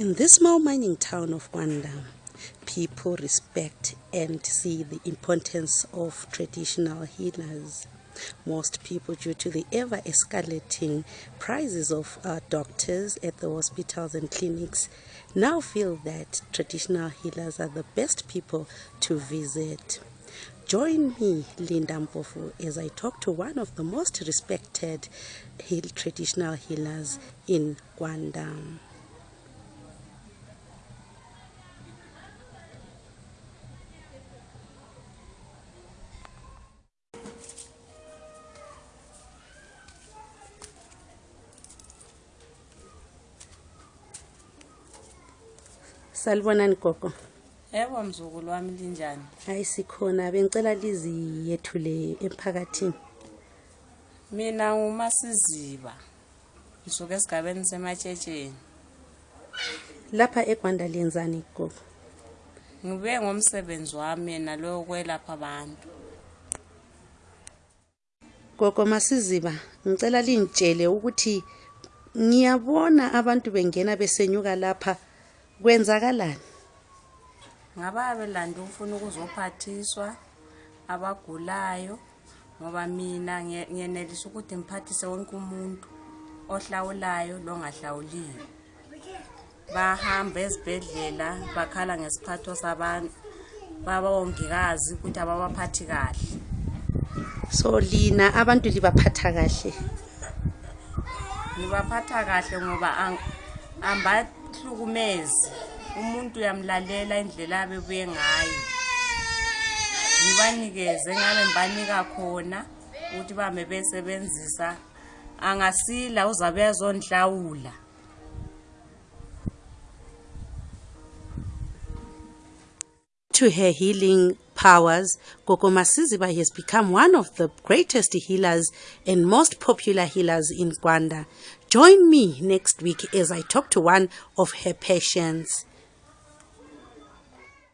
In this small mining town of Wanda, people respect and see the importance of traditional healers. Most people, due to the ever escalating prices of uh, doctors at the hospitals and clinics, now feel that traditional healers are the best people to visit. Join me, Linda Mpofu, as I talk to one of the most respected traditional healers in Kwanda. Salibonani gogo. Yebo mzukulu wami linjani? Hayi sikhona bengicela liziyethule emphakathini. Mina ngumasiziba. ngisuke esigabeni sematshetsheni lapha egwanda liyenzani gogo ngibe ngomsebenzi wami yena lowo kwelapha abantu gogo masiziba ngicela lingitshele ukuthi ngiyabona abantu bengena besenyuka lapha kwenzakalani ngaba belanda ukufuna ukuzophathiswa abagulayo ngoba mina ngenelisa ukuthi ngiphathise wonke umuntu ohlawulayo longahlawuliyo bahamba ezibhedlela bakhala ngesiphatho sabantu babongikazi ukuthi ababaphathi kahle so lina abantu libaphatha kahle ngibaphatha kahle ngoba hlukumezi umuntu uyamlalela indlela abebuye ngayo ngibanikeze ngabe ngibanika khona ukuthi bame besebenzisa angasila uzabe yazonhlawula to her healing powers, Kokoma Siziba has become one of the greatest healers and most popular healers in Rwanda. Join me next week as I talk to one of her patients.